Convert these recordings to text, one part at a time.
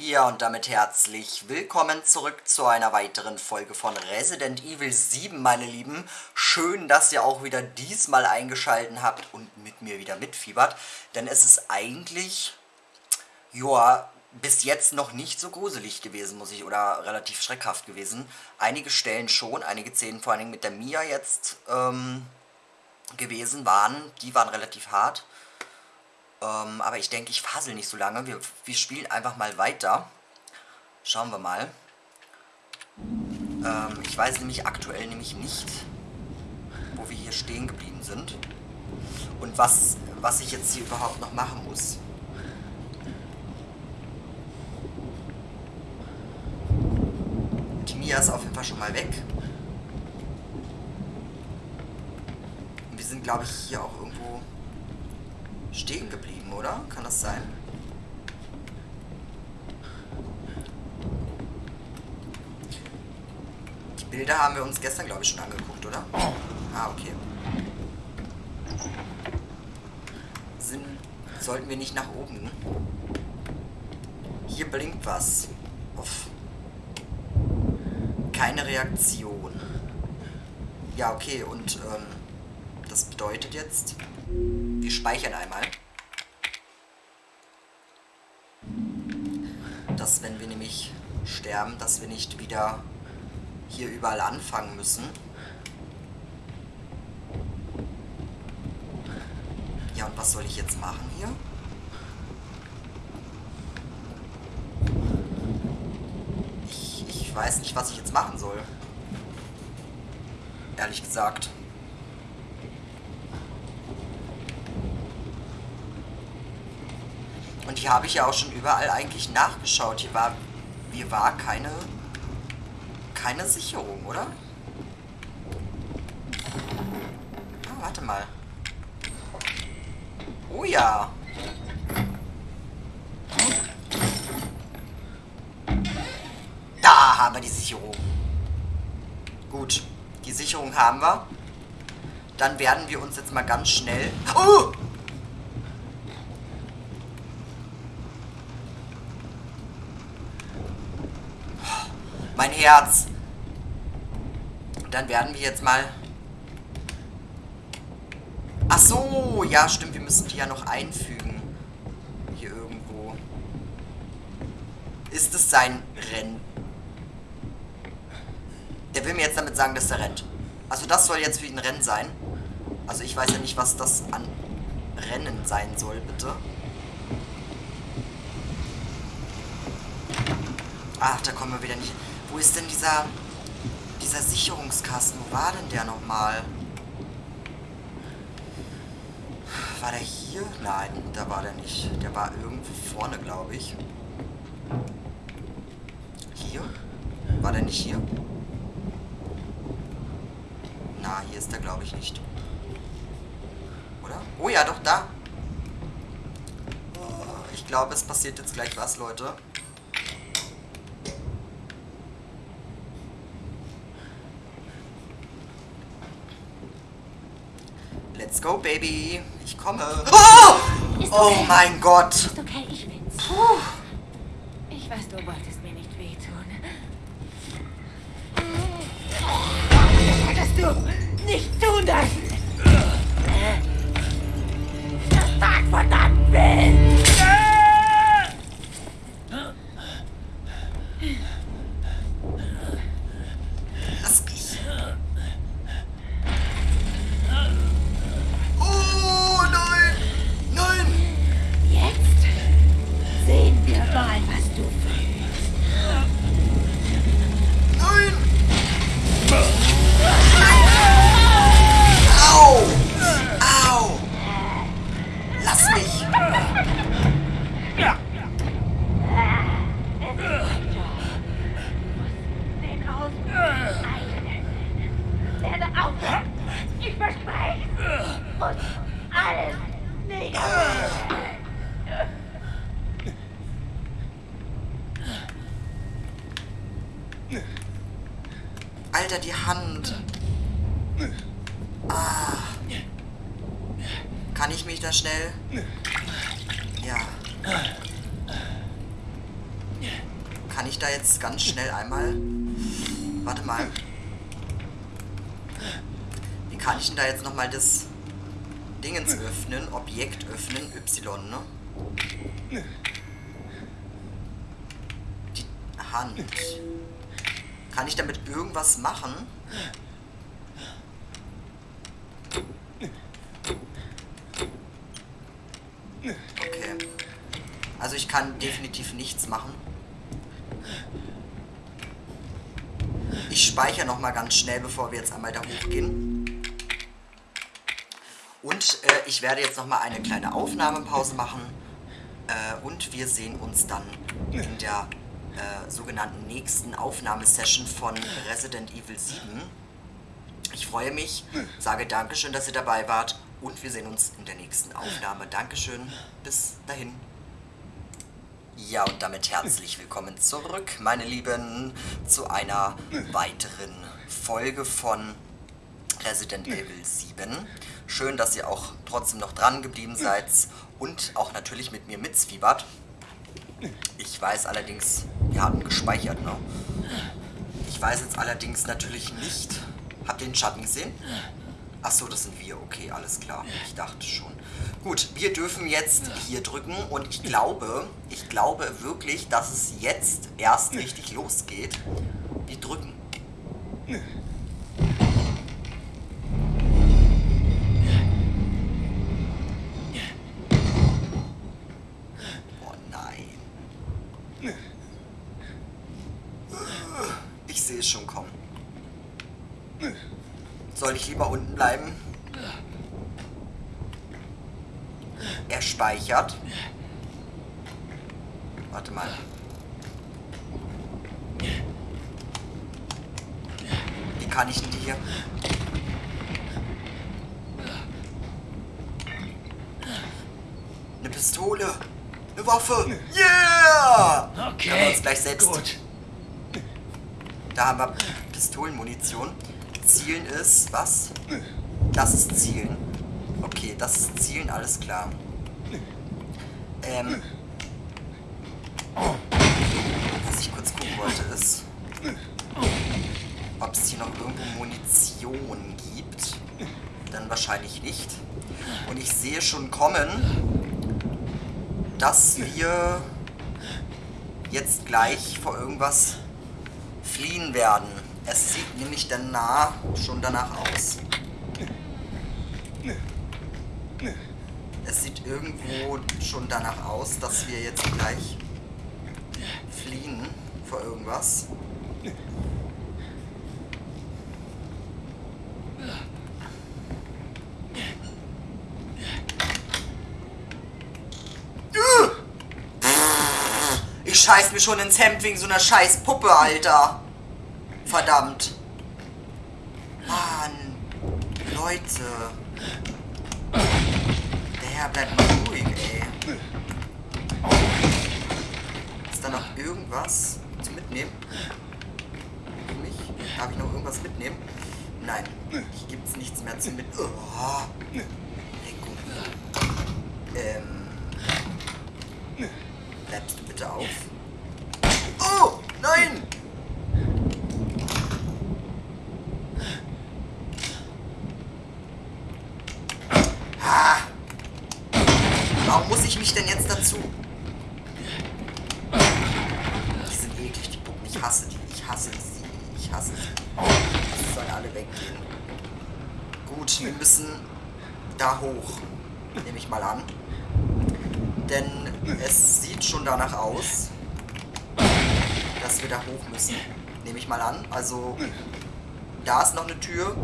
Ja, und damit herzlich willkommen zurück zu einer weiteren Folge von Resident Evil 7, meine Lieben. Schön, dass ihr auch wieder diesmal eingeschaltet habt und mit mir wieder mitfiebert. Denn es ist eigentlich, ja, bis jetzt noch nicht so gruselig gewesen, muss ich, oder relativ schreckhaft gewesen. Einige Stellen schon, einige Szenen vor allem mit der Mia jetzt ähm, gewesen waren, die waren relativ hart. Ähm, aber ich denke, ich fasel nicht so lange. Wir, wir spielen einfach mal weiter. Schauen wir mal. Ähm, ich weiß nämlich aktuell nämlich nicht, wo wir hier stehen geblieben sind. Und was, was ich jetzt hier überhaupt noch machen muss. Die Mia ist auf jeden Fall schon mal weg. Und wir sind, glaube ich, hier auch irgendwo stehen geblieben, oder? Kann das sein? Die Bilder haben wir uns gestern, glaube ich, schon angeguckt, oder? Ah, okay. Sind, sollten wir nicht nach oben? Hier blinkt was. Uff. Keine Reaktion. Ja, okay, und ähm, das bedeutet jetzt, wir speichern einmal. Dass wenn wir nämlich sterben, dass wir nicht wieder hier überall anfangen müssen. Ja, und was soll ich jetzt machen hier? Ich, ich weiß nicht, was ich jetzt machen soll. Ehrlich gesagt. Und hier habe ich ja auch schon überall eigentlich nachgeschaut. Hier war, hier war keine, keine Sicherung, oder? Ah, warte mal. Oh ja. Da haben wir die Sicherung. Gut, die Sicherung haben wir. Dann werden wir uns jetzt mal ganz schnell... Oh! Mein Herz. Dann werden wir jetzt mal... Ach so, ja stimmt, wir müssen die ja noch einfügen. Hier irgendwo. Ist es sein Rennen? Der will mir jetzt damit sagen, dass er rennt. Also das soll jetzt für ihn Rennen sein. Also ich weiß ja nicht, was das an Rennen sein soll, bitte. Ach, da kommen wir wieder nicht... Wo ist denn dieser, dieser Sicherungskasten? Wo war denn der nochmal? War der hier? Nein, da war der nicht. Der war irgendwo vorne, glaube ich. Hier? War der nicht hier? Na, hier ist der, glaube ich, nicht. Oder? Oh ja, doch, da. Ich glaube, es passiert jetzt gleich was, Leute. Let's go, Baby. Ich komme. Oh! Ist Oh okay. mein Gott. Ist okay, ich bin's. Puh. Ich weiß, du wolltest mir nicht wehtun. Das hättest du nicht tun dürfen. Das tat verdammt weh. Lass mich. Oh nein. Nein. Jetzt sehen wir mal, was du fühlst. Nein. Au. Au. Lass mich. Den Ausbruch eilen. Werde aufhören. Ich verspreche es. Und alles nicht. Alter, die Hand. Ah. Kann ich mich da schnell... Ja. kann ich da jetzt ganz schnell einmal... Warte mal. Wie kann ich denn da jetzt nochmal das Dingens öffnen? Objekt öffnen, Y, ne? Die Hand. Kann ich damit irgendwas machen? Okay. Also ich kann definitiv nichts machen. Ich speichere nochmal ganz schnell, bevor wir jetzt einmal da hochgehen. Und äh, ich werde jetzt nochmal eine kleine Aufnahmepause machen. Äh, und wir sehen uns dann in der äh, sogenannten nächsten Aufnahmesession von Resident Evil 7. Ich freue mich, sage Dankeschön, dass ihr dabei wart und wir sehen uns in der nächsten Aufnahme. Dankeschön, bis dahin. Ja, und damit herzlich willkommen zurück, meine Lieben, zu einer weiteren Folge von Resident Evil 7. Schön, dass ihr auch trotzdem noch dran geblieben seid und auch natürlich mit mir mitzwiebert. Ich weiß allerdings, wir hatten gespeichert, ne? Ich weiß jetzt allerdings natürlich nicht. Habt ihr den Schatten gesehen? Achso, das sind wir. Okay, alles klar. Ich dachte schon. Gut, wir dürfen jetzt hier drücken und ich glaube, ich glaube wirklich, dass es jetzt erst richtig losgeht. Wir drücken. Oh nein. Ich sehe es schon kommen. Soll ich lieber unten bleiben? Er speichert. Warte mal. Wie kann ich denn die hier? Eine Pistole. Eine Waffe. Yeah! Okay. Können wir uns gleich selbst. Gut. Da haben wir Pistolenmunition. Zielen ist was? Das ist Zielen. Okay, das ist Zielen, alles klar. Ähm. Was ich kurz gucken wollte ist, ob es hier noch irgendwo Munition gibt. Dann wahrscheinlich nicht. Und ich sehe schon kommen, dass wir jetzt gleich vor irgendwas fliehen werden. Es sieht nämlich danach schon danach aus. Es sieht irgendwo schon danach aus, dass wir jetzt gleich fliehen vor irgendwas. Ich scheiß mir schon ins Hemd wegen so einer scheiß Puppe, Alter. Verdammt. Mann. Leute. Herr bleibt mal ruhig, ey. Ist da noch irgendwas zu mitnehmen? Für mich? Darf ich noch irgendwas mitnehmen? Nein. Hier gibt's nichts mehr zu mitnehmen. Oh. Leckung. Ähm. Bleibst du bitte auf? Oh! Nein! Ah. Warum muss ich mich denn jetzt dazu? Die sind eklig, die Puppen. Ich hasse die. Ich hasse sie. Ich hasse sie. Die sollen alle weggehen. Gut, wir müssen da hoch. Nehme ich mal an. Denn es sieht schon danach aus, dass wir da hoch müssen. Nehme ich mal an. Also, da ist noch eine Tür.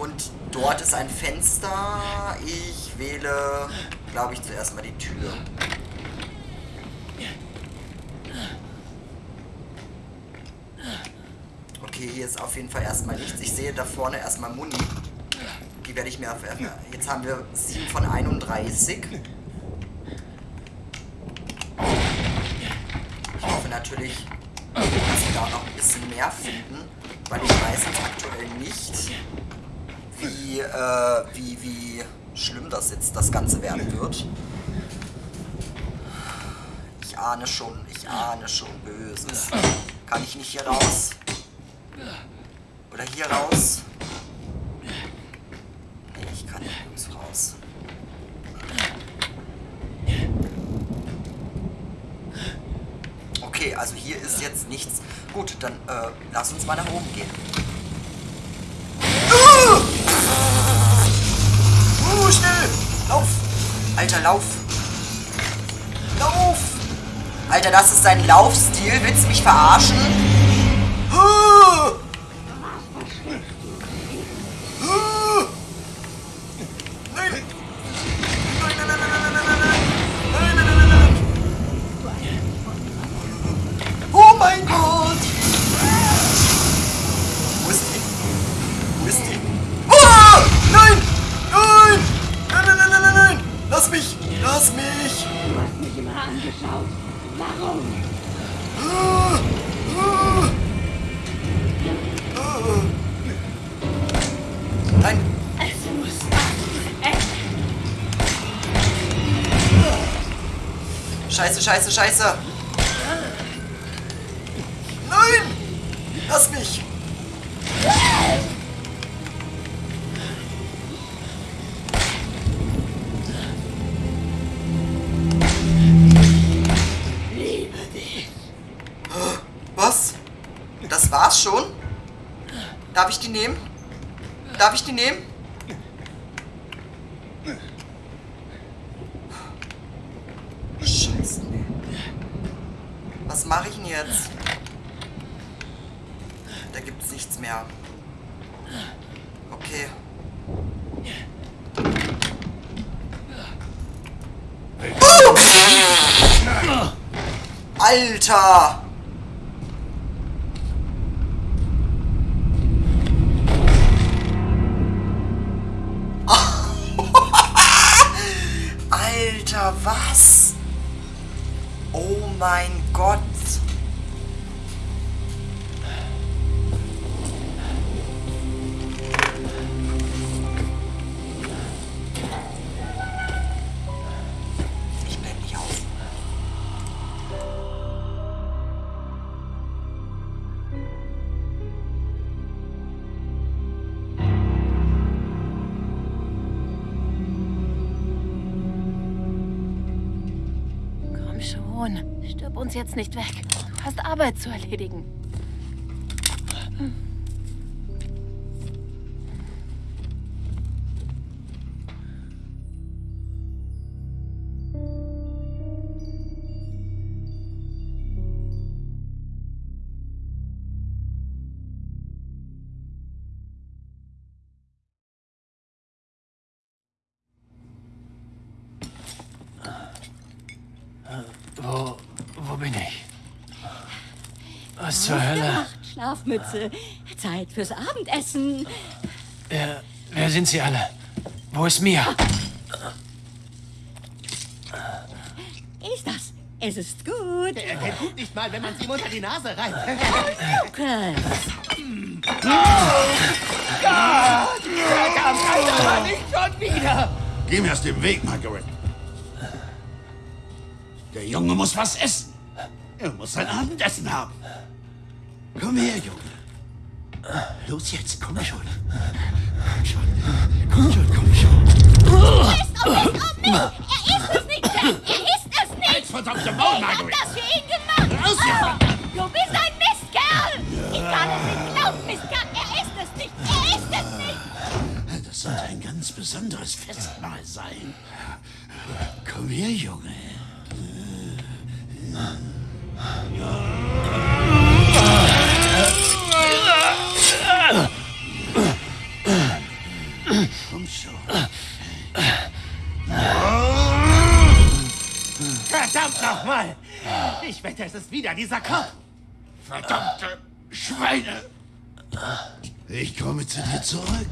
Und dort ist ein Fenster. Ich wähle, glaube ich, zuerst mal die Tür. Okay, hier ist auf jeden Fall erstmal nichts. Ich sehe da vorne erstmal Muni. Die werde ich mir auf. Jetzt haben wir 7 von 31. Ich hoffe natürlich, dass wir da noch ein bisschen mehr finden, weil ich weiß jetzt aktuell nicht, wie, äh, wie, wie schlimm das jetzt das Ganze werden wird. Ich ahne schon, ich ahne schon Böses. Kann ich nicht hier raus? Oder hier raus? Nee, ich kann nirgends raus. Okay, also hier ist jetzt nichts. Gut, dann äh, lass uns mal nach oben gehen. Uh! Uh, schnell! Lauf! Alter, lauf! Lauf! Alter, das ist dein Laufstil. Willst du mich verarschen? Lass mich! Lass mich! Du hast mich immer angeschaut. Warum? Ah! Ah! Ah! Nein! Es muss enden. Scheiße, scheiße, scheiße! Nein! Lass mich! Nehmen? Scheiße. Was mache ich denn jetzt? Da gibt's nichts mehr. Okay. Alter! Alter, Komm schon. Stirb uns jetzt nicht weg. Du hast Arbeit zu erledigen. Wo, Schlafmütze. Zeit fürs Abendessen. Wer, wer sind Sie alle? Wo ist Mia? Ist das? Es ist gut. Er kennt gut nicht mal, wenn man sie ihm unter die Nase reibt. Okay. Verdammt, Alter, nicht schon wieder! Geh mir aus dem Weg, Margaret. Der Junge muss was essen. Er muss sein Abendessen haben. Komm her, Junge. Los jetzt, komm schon. Komm schon. Komm schon, komm schon. Er ist es nicht, Jack. Er ist es nicht. Jetzt verdammte Maul, Ich hab Margaret. das für ihn gemacht. Raus hier! Du bist ein Mistkerl. Ich kann es nicht glauben, Mistkerl. Er ist es nicht. Er ist es nicht. Das sollte ein ganz besonderes Festmahl sein. Komm her, Junge. Komm schon. Verdammt nochmal! Ich wette, es ist wieder dieser Kopf! Verdammte Schweine! Ich komme zu dir zurück.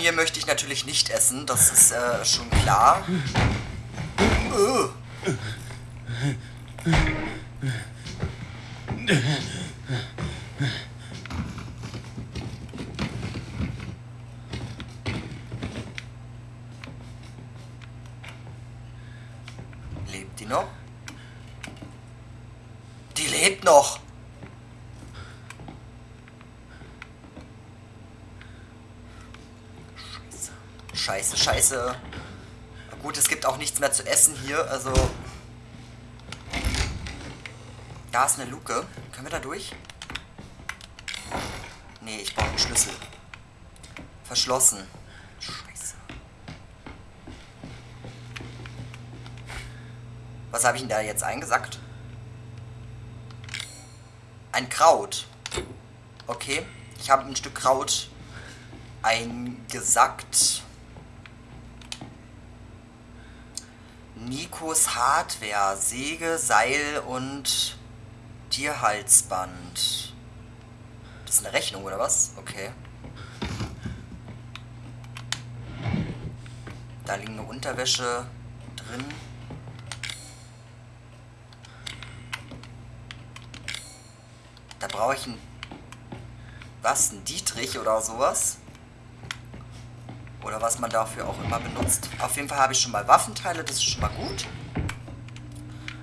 Familie möchte ich natürlich nicht essen, das ist äh, schon klar. Äh. Lebt die noch? Die lebt noch! Scheiße, scheiße. Gut, es gibt auch nichts mehr zu essen hier, also... Da ist eine Luke. Können wir da durch? Nee, ich brauche einen Schlüssel. Verschlossen. Scheiße. Was habe ich denn da jetzt eingesackt? Ein Kraut. Okay. Ich habe ein Stück Kraut eingesackt. Nikos Hardware, Säge, Seil und Tierhalsband. Das ist eine Rechnung, oder was? Okay. Da liegt eine Unterwäsche drin. Da brauche ich ein... Was? Ein Dietrich oder sowas? Oder was man dafür auch immer benutzt. Auf jeden Fall habe ich schon mal Waffenteile, das ist schon mal gut.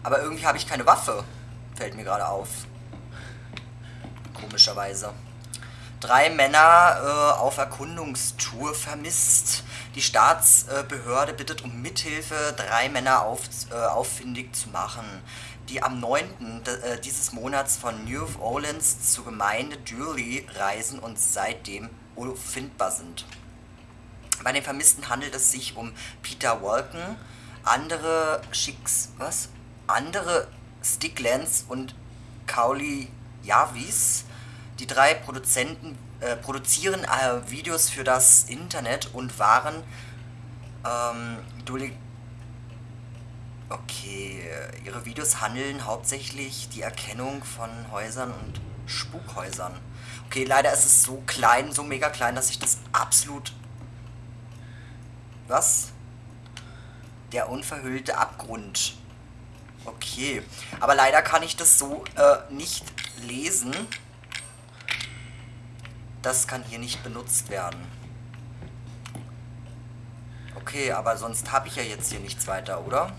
Aber irgendwie habe ich keine Waffe. Fällt mir gerade auf. Komischerweise. Drei Männer äh, auf Erkundungstour vermisst. Die Staatsbehörde bittet um Mithilfe, drei Männer auf, äh, auffindig zu machen, die am 9. Äh, dieses Monats von New Orleans zur Gemeinde Durley reisen und seitdem unfindbar sind. Bei den Vermissten handelt es sich um Peter Walken, andere Schicks... was? Andere Sticklands und Kauli Javis. Die drei Produzenten äh, produzieren äh, Videos für das Internet und waren ähm, Okay, ihre Videos handeln hauptsächlich die Erkennung von Häusern und Spukhäusern. Okay, leider ist es so klein, so mega klein, dass ich das absolut... Was? Der unverhüllte Abgrund. Okay, aber leider kann ich das so äh, nicht lesen. Das kann hier nicht benutzt werden. Okay, aber sonst habe ich ja jetzt hier nichts weiter, oder?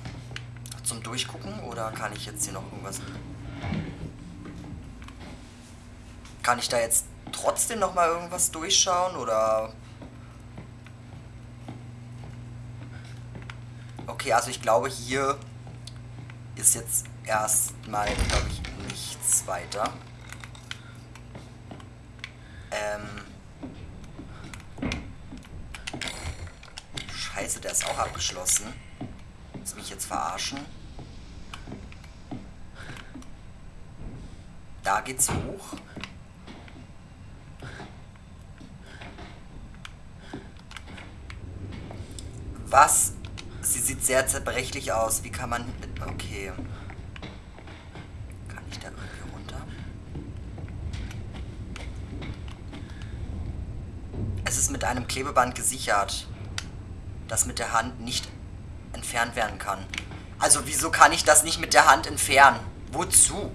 Zum Durchgucken oder kann ich jetzt hier noch irgendwas... Kann ich da jetzt trotzdem noch mal irgendwas durchschauen oder... Okay, also ich glaube hier ist jetzt erstmal, glaube ich, nichts weiter. Ähm. Scheiße, der ist auch abgeschlossen. Muss mich jetzt verarschen. Da geht's hoch. Was? Sehr zerbrechlich aus. Wie kann man... Okay. Kann ich da irgendwie runter? Es ist mit einem Klebeband gesichert, das mit der Hand nicht entfernt werden kann. Also wieso kann ich das nicht mit der Hand entfernen? Wozu?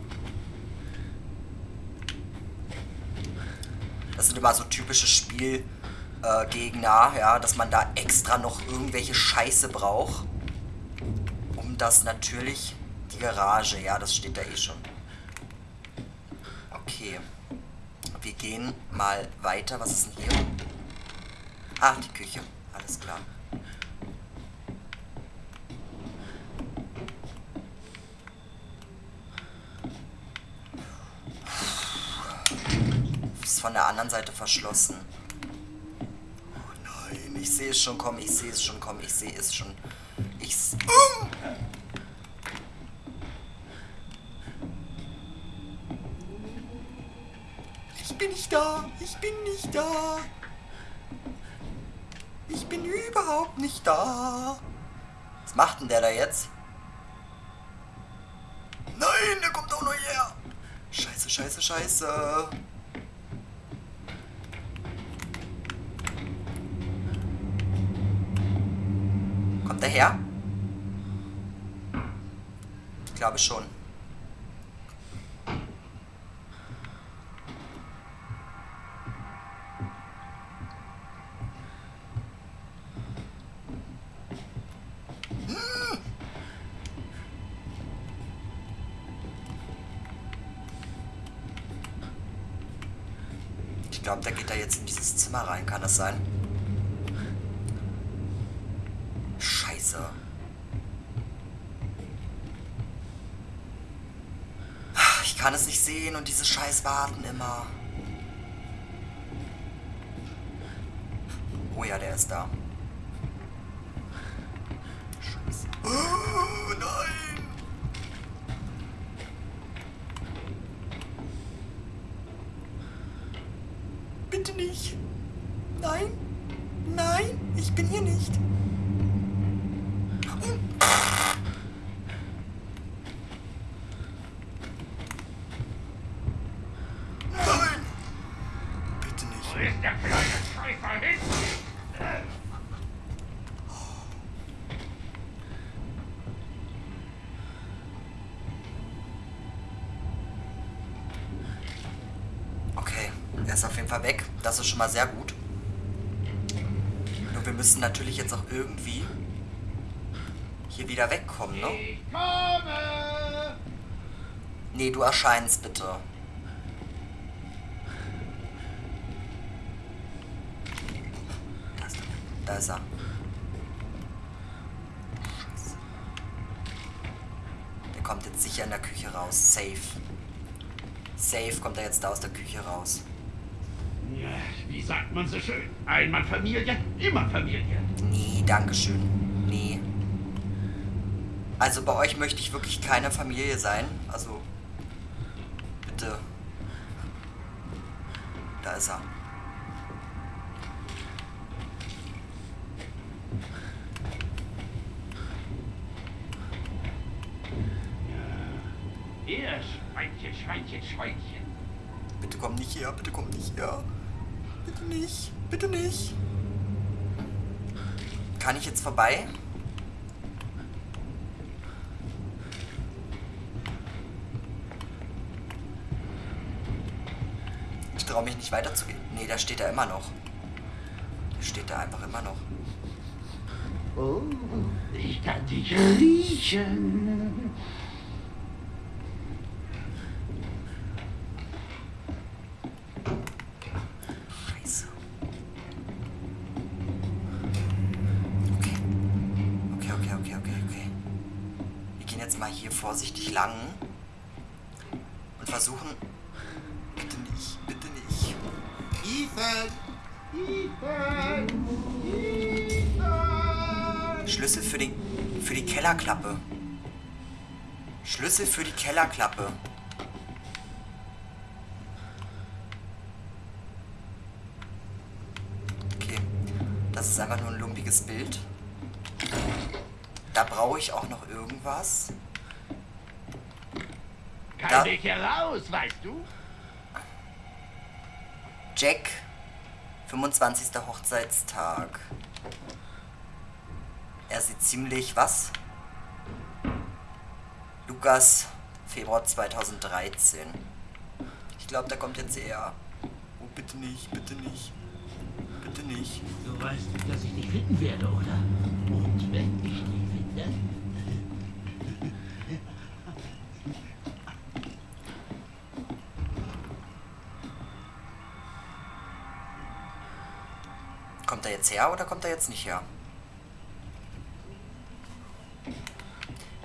Das sind immer so typische Spielgegner, äh, ja, dass man da extra noch irgendwelche Scheiße braucht. Das natürlich... Die Garage, ja, das steht da eh schon. Okay. Wir gehen mal weiter. Was ist denn hier? Ach, die Küche. Alles klar. Ist von der anderen Seite verschlossen. Oh nein, ich sehe es schon kommen, ich sehe es schon kommen, ich sehe es schon. Ich... da. Ich bin nicht da. Ich bin überhaupt nicht da. Was macht denn der da jetzt? Nein, der kommt auch noch her. Scheiße, scheiße, scheiße. Kommt der her? Ich glaube schon. Zimmer rein. Kann das sein? Scheiße. Ich kann es nicht sehen und diese scheiß warten immer. Oh ja, der ist da. Scheiße. Oh, nein! Bitte nicht. Nein. Nein, ich bin hier nicht. Das ist schon mal sehr gut. Nur wir müssen natürlich jetzt auch irgendwie hier wieder wegkommen, ne? Ich komme! Nee, du erscheinst bitte. Da ist er. Da ist er. Scheiße. Der kommt jetzt sicher in der Küche raus. Safe. Safe kommt er jetzt da aus der Küche raus. Wie sagt man so schön? Einmal Familie, immer Familie. Nee, Dankeschön. Nee. Also bei euch möchte ich wirklich keine Familie sein. Also. Bitte. Da ist er. Ihr Schweinchen, Schweinchen, Schweinchen. Bitte komm nicht her, bitte komm nicht her. Bitte nicht, bitte nicht. Kann ich jetzt vorbei? Ich traue mich nicht weiterzugehen. Nee, da steht er immer noch. Der steht da einfach immer noch. Oh, ich kann dich riechen. Scheiße. Okay. Okay, okay, okay, okay, okay. Wir gehen jetzt mal hier lang und versuchen. Bitte nicht, bitte nicht. Ethan! Ethan! Ethan! Schlüssel für die, für die Kellerklappe. Schlüssel für die Kellerklappe. Okay. Das ist einfach nur ein lumpiges Bild. Da brauche ich auch noch irgendwas. Da- Weg heraus, weißt du? Jack, 25. Hochzeitstag. Er sieht ziemlich was? Lukas, Februar 2013. Ich glaube, da kommt jetzt eher. Oh, bitte nicht, bitte nicht. Bitte nicht. Du weißt, dass ich dich finden werde, oder? Und wenn ich dich finde, jetzt her oder kommt er jetzt nicht her?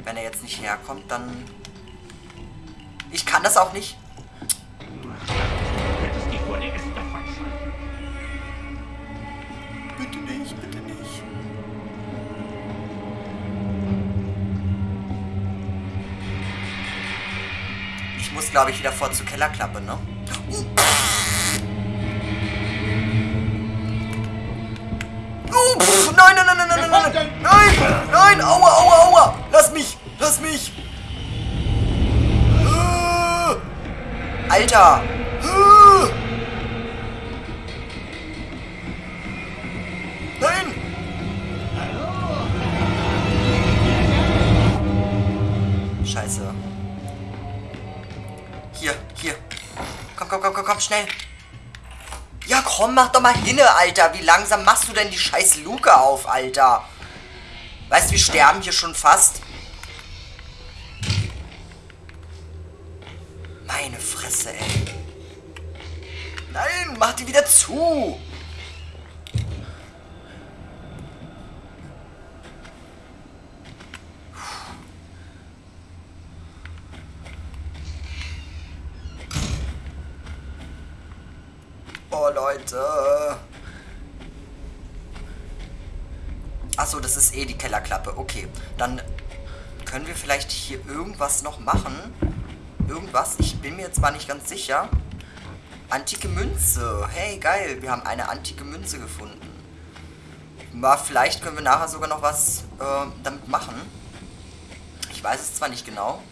Wenn er jetzt nicht herkommt, dann... Ich kann das auch nicht. Bitte nicht, bitte nicht. Ich muss, glaube ich, wieder vor zur Kellerklappe, ne? Oh, nein, nein, nein, nein, nein, nein, nein, nein, nein, aua, aua, aua, lass mich, lass mich. Alter. Nein. Scheiße. Hier, hier. Komm, komm, komm, komm, komm, schnell mach doch mal hinne, Alter. Wie langsam machst du denn die scheiß Luke auf, Alter? Weißt du, wir sterben hier schon fast. Meine Fresse, ey. Nein, mach die wieder zu. Leute. Achso, das ist eh die Kellerklappe. Okay, dann können wir vielleicht hier irgendwas noch machen. Irgendwas, ich bin mir mal nicht ganz sicher. Antike Münze. Hey, geil, wir haben eine antike Münze gefunden. Mal, vielleicht können wir nachher sogar noch was äh, damit machen. Ich weiß es zwar nicht genau.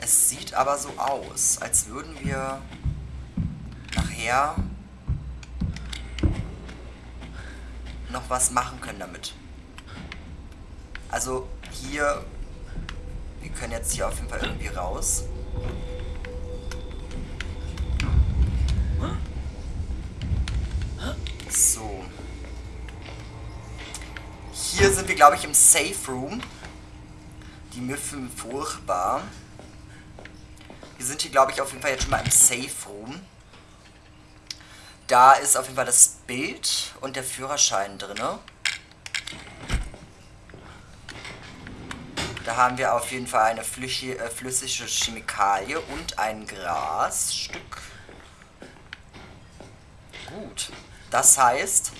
Es sieht aber so aus, als würden wir nachher noch was machen können damit. Also hier, wir können jetzt hier auf jeden Fall irgendwie raus. So. Hier sind wir, glaube ich, im Safe Room. Die Müffen furchtbar. Wir sind hier, glaube ich, auf jeden Fall jetzt schon mal im Safe Room. Da ist auf jeden Fall das Bild und der Führerschein drin. Da haben wir auf jeden Fall eine flüssige, äh, flüssige Chemikalie und ein Grasstück. Gut. Das heißt,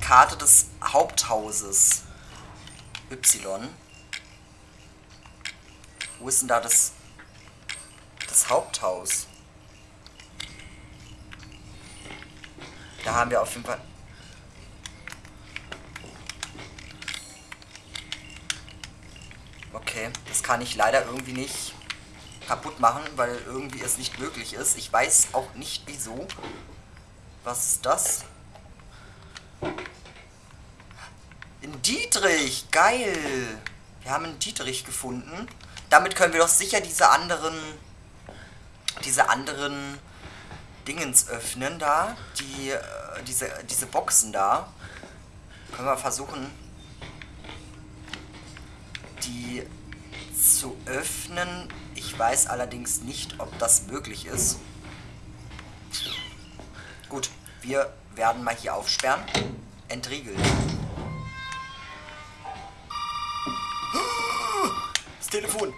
Karte des Haupthauses Y. Wo ist denn da das, das Haupthaus? Da haben wir auf jeden Fall... Okay, das kann ich leider irgendwie nicht kaputt machen, weil irgendwie es nicht möglich ist. Ich weiß auch nicht wieso. Was ist das? In Dietrich! Geil! Wir haben einen Dietrich gefunden. Damit können wir doch sicher diese anderen... Diese anderen Dingens öffnen da. Die, äh, diese, diese Boxen da. Können wir versuchen, die zu öffnen. Ich weiß allerdings nicht, ob das möglich ist. Gut, wir werden mal hier aufsperren. Entriegeln. Das Telefon.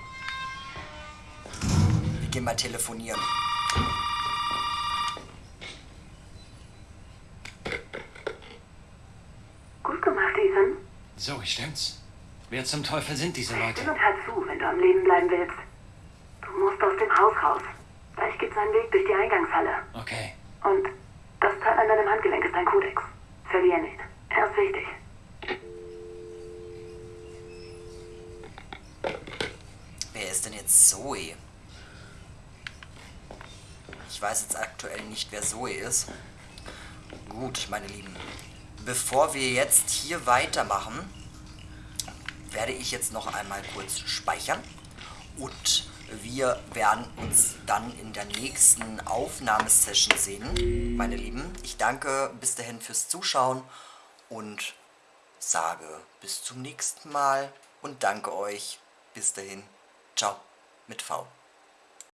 Wir gehen mal telefonieren. Ethan. So, stimmt's? Wer zum Teufel sind diese Leute? Stimm und hör zu, wenn du am Leben bleiben willst. Du musst aus dem Haus raus. Gleich gibt's einen Weg durch die Eingangshalle. Okay. Und das Teil an deinem Handgelenk ist dein Kodex. Verlier nicht. Er ist wichtig. Wer ist denn jetzt Zoe? Ich weiß jetzt aktuell nicht, wer Zoe ist. Gut, meine Lieben. Bevor wir jetzt hier weitermachen, werde ich jetzt noch einmal kurz speichern. Und wir werden uns dann in der nächsten Aufnahmesession sehen, meine Lieben. Ich danke bis dahin fürs Zuschauen und sage bis zum nächsten Mal und danke euch. Bis dahin. Ciao mit V.